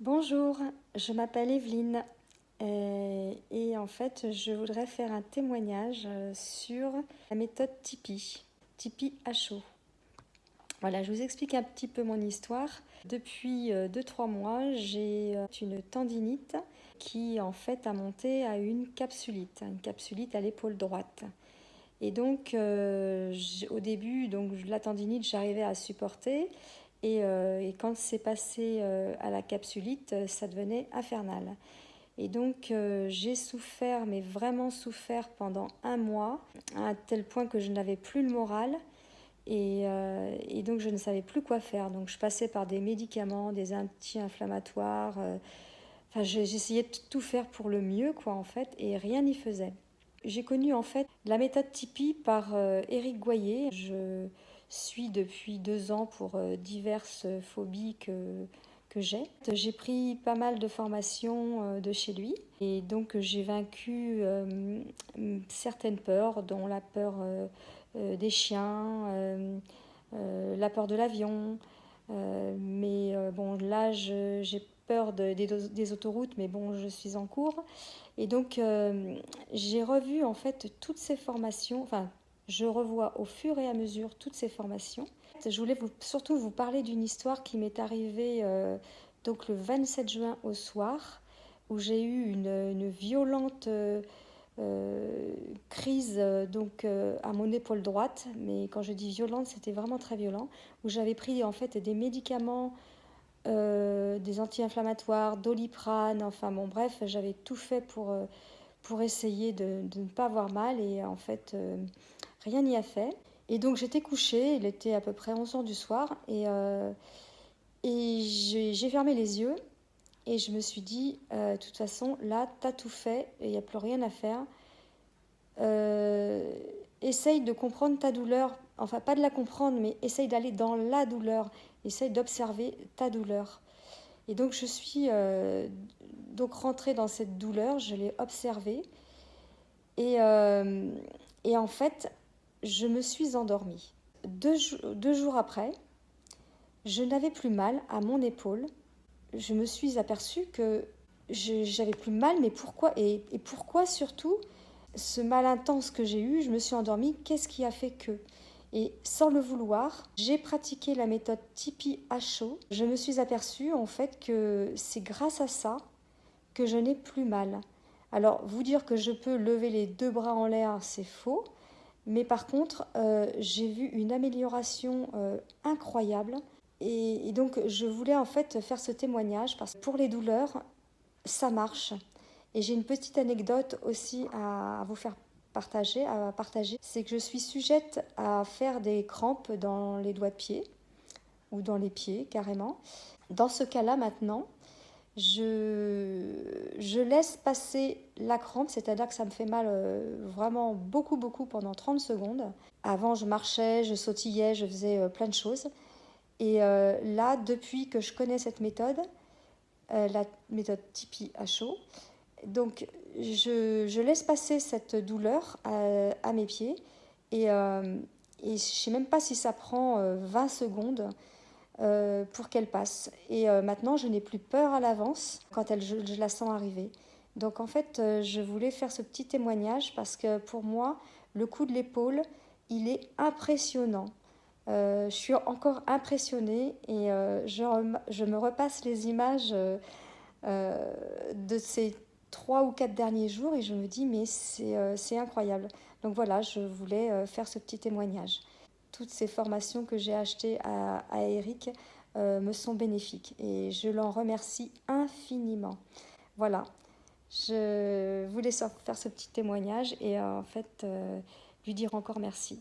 Bonjour, je m'appelle Evelyne euh, et, en fait je voudrais faire un témoignage euh, sur la méthode Tipeee, Tipeee HO. Voilà, je vous explique un petit peu mon histoire. Depuis 2-3 euh, mois, j'ai une tendinite qui en fait a monté à une capsulite, une capsulite à l'épaule droite. Et donc au début, donc la tendinite, j'arrivais à supporter euh, et, quand c'est passé euh, à la capsulite, euh, ça devenait infernal. Et donc j'ai souffert, mais vraiment souffert pendant un mois, à tel point que je n'avais plus le moral. Et, donc je ne savais plus quoi faire. Donc je passais par des médicaments, des anti-inflammatoires. enfin, j'essayais de tout faire pour le mieux, quoi, en fait, et rien n'y faisait. J'ai connu en fait la méthode Tipeee par Éric Goyer. Suis depuis deux ans pour euh, diverses phobies que, que j'ai. J'ai pris pas mal de formations euh, de chez lui et donc j'ai vaincu euh, certaines peurs, dont la peur des chiens, la peur de l'avion. mais bon, là, j'ai peur des, des, autoroutes, mais bon, je suis en cours. Et donc, j'ai revu en fait toutes ces formations, enfin je revois au fur et à mesure toutes ces formations. Je voulais surtout vous parler d'une histoire qui m'est arrivée euh, donc le 27 juin au soir, où j'ai eu une, violente euh, euh, crise donc à mon épaule droite. Mais quand je dis violente, c'était vraiment très violent, où j'avais pris en fait des médicaments. des anti-inflammatoires, doliprane, enfin bon bref, j'avais tout fait pour, pour essayer de, de, ne pas avoir mal et en fait rien n'y a fait. Et donc j'étais couchée, il était à peu près 11 h du soir, et, euh, j'ai fermé les yeux, et je me suis dit, euh, de toute façon, là, t'as tout fait, il n'y a plus rien à faire. Euh, essaye de comprendre ta douleur, enfin pas de la comprendre, mais essaye d'aller dans la douleur, essaye d'observer ta douleur. Et donc je suis donc rentrée dans cette douleur, je l'ai observée, et en fait, je me suis endormie. Deux, jours après, je n'avais plus mal à mon épaule. Je me suis aperçue que j'avais plus mal, mais pourquoi et, pourquoi surtout ce mal intense que j'ai eu, je me suis endormie, qu'est-ce qui a fait que? Et sans le vouloir, j'ai pratiqué la méthode Tipeee à chaud. Je me suis aperçue en fait que c'est grâce à ça que je n'ai plus mal. Alors, vous dire que je peux lever les deux bras en l'air, c'est faux. Mais par contre, euh, j'ai vu une amélioration euh, incroyable. Et, donc, je voulais en fait faire ce témoignage parce que pour les douleurs, ça marche. Et j'ai une petite anecdote aussi à, vous faire partager. Partager. C'est que je suis sujette à faire des crampes dans les doigts de pied ou dans les pieds carrément. Dans ce cas-là, maintenant, je, laisse passer la crampe, c'est-à-dire que ça me fait mal euh, vraiment beaucoup, beaucoup pendant 30 secondes. Avant, je marchais, je sautillais, je faisais euh, plein de choses. Et euh, là, depuis que je connais cette méthode, la méthode Tipeee à chaud, donc je, laisse passer cette douleur à, mes pieds et, et je ne sais même pas si ça prend 20 secondes. Euh, pour qu'elle passe. Et euh, maintenant, je n'ai plus peur à l'avance quand elle, je, la sens arriver. Donc en fait, euh, je voulais faire ce petit témoignage parce que pour moi, le coup de l'épaule, il est impressionnant. je suis encore impressionnée et je, je, me repasse les images de ces trois ou quatre derniers jours et je me dis mais c'est incroyable. Donc voilà, je voulais faire ce petit témoignage toutes ces formations que j'ai achetées à, Eric euh, me sont bénéfiques et je l'en remercie infiniment. Voilà, je voulais faire ce petit témoignage et en fait euh, lui dire encore merci.